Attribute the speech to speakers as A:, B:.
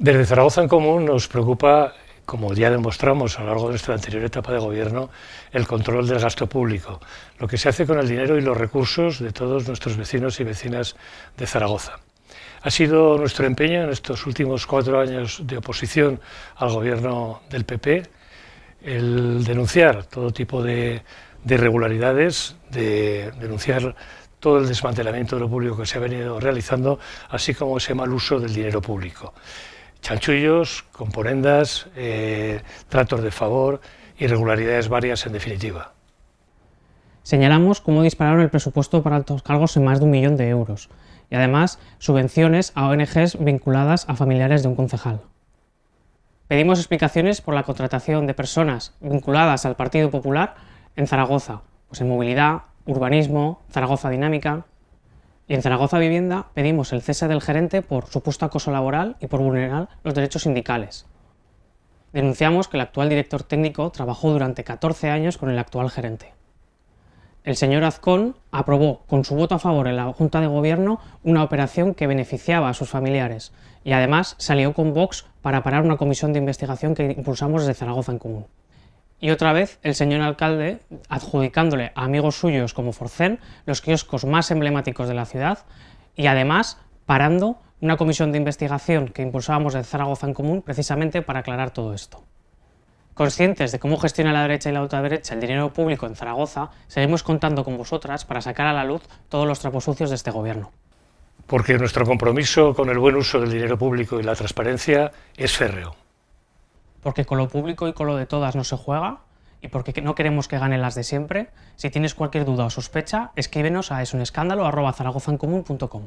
A: Desde Zaragoza en Común nos preocupa, como ya demostramos a lo largo de nuestra anterior etapa de gobierno, el control del gasto público, lo que se hace con el dinero y los recursos de todos nuestros vecinos y vecinas de Zaragoza. Ha sido nuestro empeño en estos últimos cuatro años de oposición al gobierno del PP el denunciar todo tipo de, irregularidades, de denunciar todo el desmantelamiento de lo público que se ha venido realizando, así como ese mal uso del dinero público chanchullos, componendas, eh, tratos de favor, irregularidades varias en definitiva.
B: Señalamos cómo dispararon el presupuesto para altos cargos en más de un millón de euros y además subvenciones a ONGs vinculadas a familiares de un concejal. Pedimos explicaciones por la contratación de personas vinculadas al Partido Popular en Zaragoza, pues en movilidad, urbanismo, Zaragoza Dinámica, y en Zaragoza Vivienda pedimos el cese del gerente por supuesto acoso laboral y por vulnerar los derechos sindicales. Denunciamos que el actual director técnico trabajó durante 14 años con el actual gerente. El señor Azcón aprobó con su voto a favor en la Junta de Gobierno una operación que beneficiaba a sus familiares y además salió con Vox para parar una comisión de investigación que impulsamos desde Zaragoza en Común. Y otra vez el señor alcalde adjudicándole a amigos suyos como Forcén los kioscos más emblemáticos de la ciudad y además parando una comisión de investigación que impulsábamos en Zaragoza en Común precisamente para aclarar todo esto. Conscientes de cómo gestiona la derecha y la ultraderecha el dinero público en Zaragoza, seguimos contando con vosotras para sacar a la luz todos los trapos sucios de este gobierno.
A: Porque nuestro compromiso con el buen uso del dinero público y la transparencia es férreo
B: porque con lo público y con lo de todas no se juega y porque no queremos que ganen las de siempre. Si tienes cualquier duda o sospecha, escríbenos a esunescándalo.com.